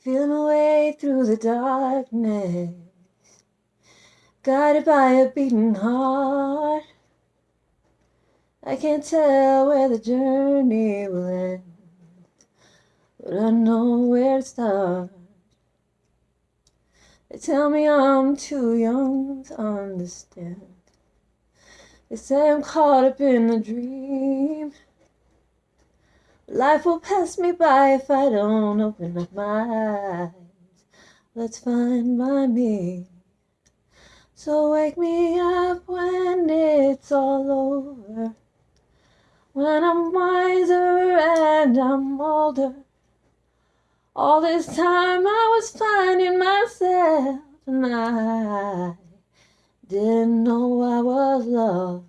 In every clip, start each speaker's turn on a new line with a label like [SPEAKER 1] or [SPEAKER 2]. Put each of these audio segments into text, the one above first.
[SPEAKER 1] Feeling my way through the darkness, guided by a beating heart. I can't tell where the journey will end, but I know where to start. They tell me I'm too young to understand. They say I'm caught up in a dream. Life will pass me by if I don't open up my eyes. Let's find my me. So wake me up when it's all over. When I'm wiser and I'm older. All this time I was finding myself and I didn't know I was lost.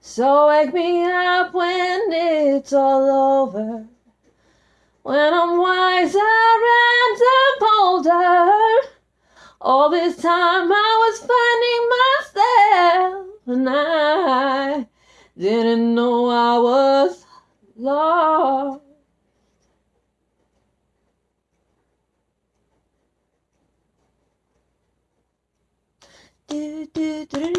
[SPEAKER 1] So wake me up when it's all over. When I'm wiser and I'm older, all this time I was finding myself and I didn't know I was lost. Do, do, do,